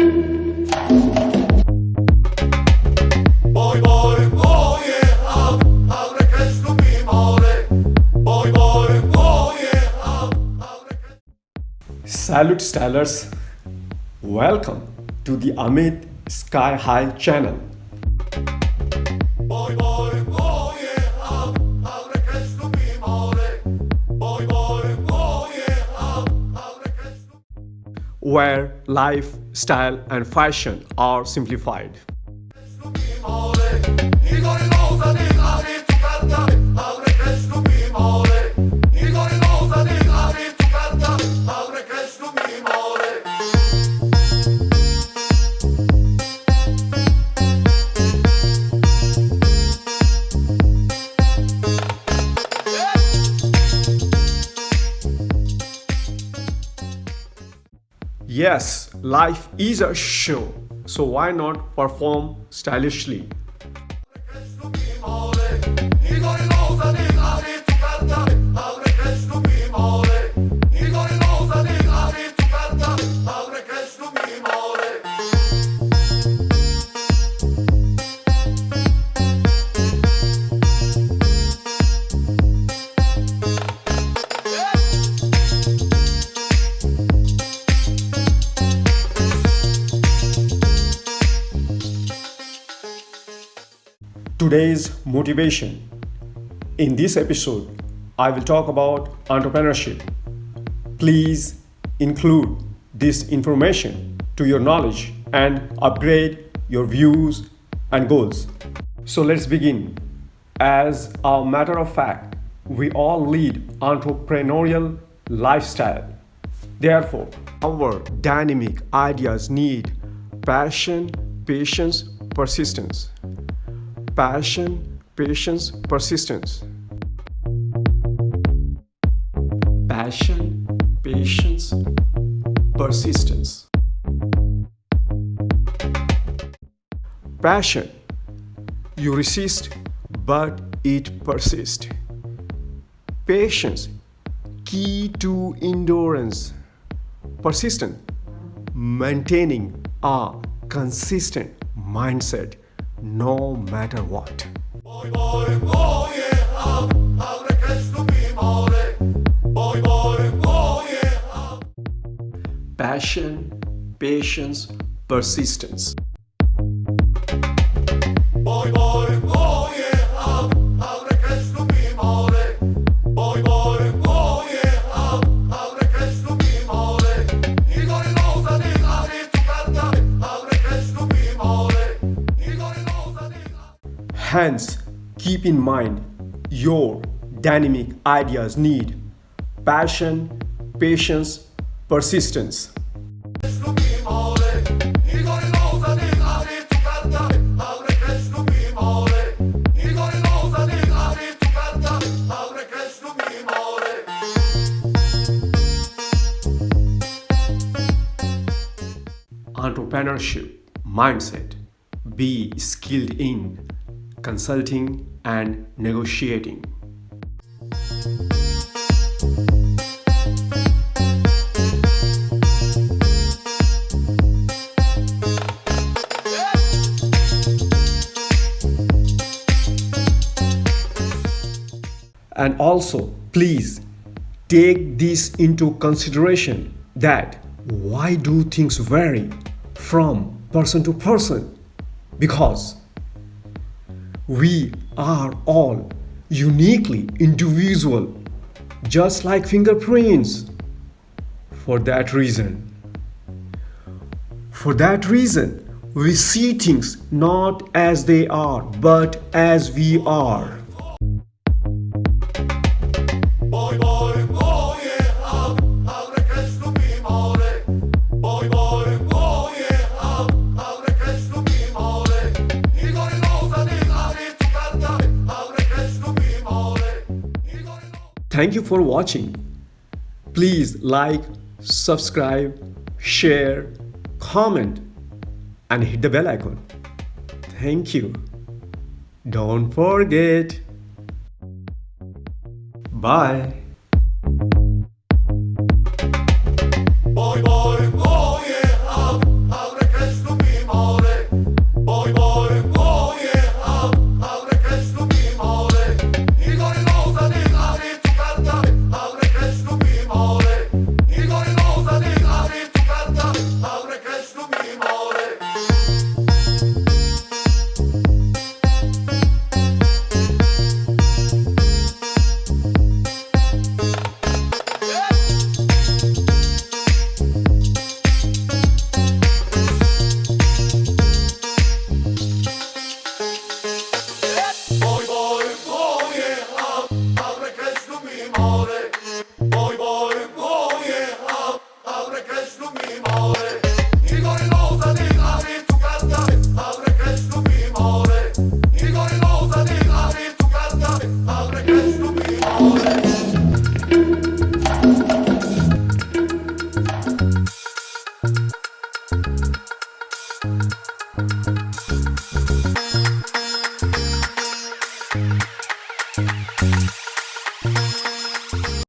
Ah, ah, Salute Stylers! Welcome to the Amit Sky High channel. Where life, style, and fashion are simplified. Yes, life is a show, so why not perform stylishly? Today's motivation. In this episode, I will talk about entrepreneurship. Please include this information to your knowledge and upgrade your views and goals. So let's begin. As a matter of fact, we all lead entrepreneurial lifestyle. Therefore, our dynamic ideas need passion, patience, persistence passion, patience, persistence. Passion, patience, persistence. Passion, you resist, but it persists. Patience, key to endurance. Persistent, maintaining a consistent mindset no matter what. Boy, boy, yeah, ab, abre que es tu mi more. Boy, boy, yeah. Passion, patience, persistence. Hence, keep in mind your dynamic ideas need passion, patience, persistence. Entrepreneurship mindset. Be skilled in consulting and negotiating. And also, please take this into consideration that why do things vary from person to person? Because we are all uniquely individual, just like fingerprints. For that reason, for that reason, we see things not as they are, but as we are. Thank you for watching. Please like, subscribe, share, comment, and hit the bell icon. Thank you. Don't forget. Bye.